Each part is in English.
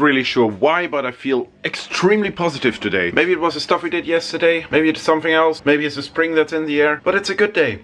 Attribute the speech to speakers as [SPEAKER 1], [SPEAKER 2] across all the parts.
[SPEAKER 1] Really sure why, but I feel extremely positive today. Maybe it was the stuff we did yesterday, maybe it's something else, maybe it's the spring that's in the air, but it's a good day.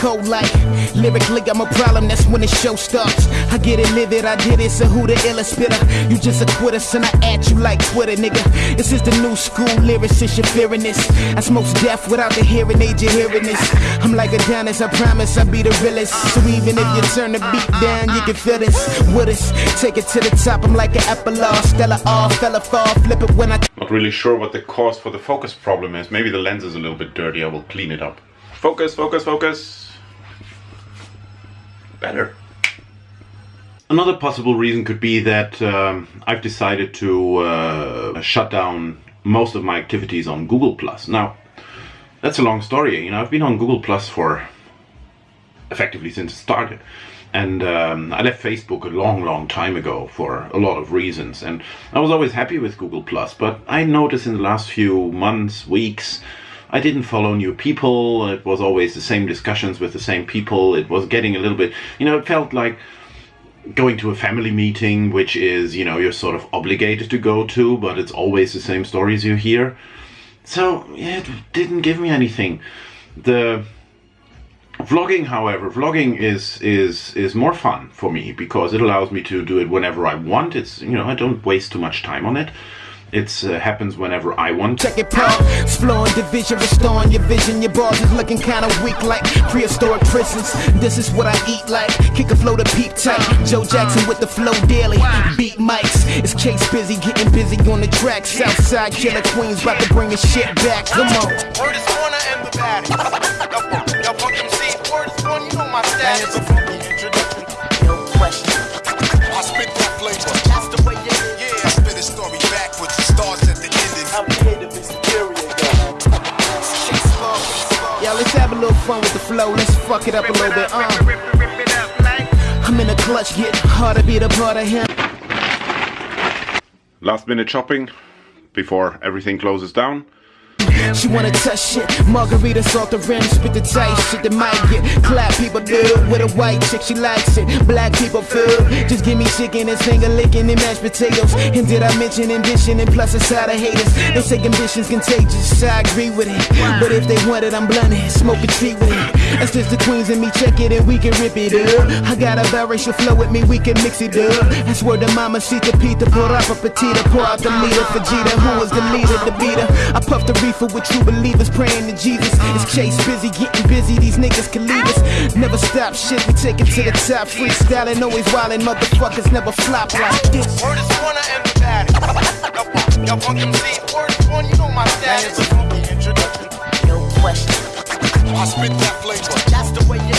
[SPEAKER 2] Cold like Lyrically, I'm a problem, that's when the show starts. I get it livid, I did it, so who the illest spitter? You just a quitter, son, I at you like Twitter, nigga. This is the new school lyricist, you're fearing this. I smoke death without the hearing aid, you're hearing this. I'm like Adonis, I promise I'll be the realest. So even if you turn the beat down, you can feel this with us. Take it to the top, I'm like an epilogue. Stella off, fella fall, flip it when I.
[SPEAKER 1] Not really sure what the cause for the focus problem is. Maybe the lens is a little bit dirty, I will clean it up. Focus, focus, focus better. Another possible reason could be that um, I've decided to uh, shut down most of my activities on Google Plus. Now, that's a long story. You know, I've been on Google Plus for effectively since it started. And um, I left Facebook a long, long time ago for a lot of reasons. And I was always happy with Google Plus, but I noticed in the last few months, weeks, I didn't follow new people. It was always the same discussions with the same people. It was getting a little bit, you know, it felt like going to a family meeting, which is, you know, you're sort of obligated to go to, but it's always the same stories you hear. So, yeah, it didn't give me anything. The vlogging, however, vlogging is is is more fun for me because it allows me to do it whenever I want. It's, you know, I don't waste too much time on it. It uh, happens whenever I want.
[SPEAKER 2] Check it, pal. Exploring division, restoring your vision. Your bars is looking kinda weak like prehistoric prisons. This is what I eat like. Kick a flow to peep tight. Joe Jackson with the flow daily. Beat mics. It's Chase busy, getting busy on the track. Southside killer queens about to bring the shit back. Come on. Fun with the flow. Let's fuck it up a little bit. Uh. I'm in a clutch, getting hard to be the part of him.
[SPEAKER 1] Last minute shopping before everything closes down.
[SPEAKER 2] She wanna touch shit. Margarita salt the rim, spit the tight shit that might get clap people do. With a white chick, she likes it. Black people feel. Just give me chicken and finger licking and mashed potatoes. And did I mention ambition and plus a side of haters? They say ambition's contagious. I agree with it. But if they want it, I'm blunted. Smoke a tree with it. That's just the queens and me. Check it and we can rip it up. I got a biracial flow with me, we can mix it up. That's where the mama see the pita, pour up a petita, pour out the leader. Vegeta, who was the leader, the beater. I puff the reefer with true believers praying to Jesus. It's Chase busy, getting busy, these niggas can leave us. Never stop shit, we take it to the top. Freestyling, always wildin', motherfuckers never flop like this.
[SPEAKER 3] Word is corner and the baddest. Y'all word is born, you know my status. I spit that flavor.
[SPEAKER 2] That's the way.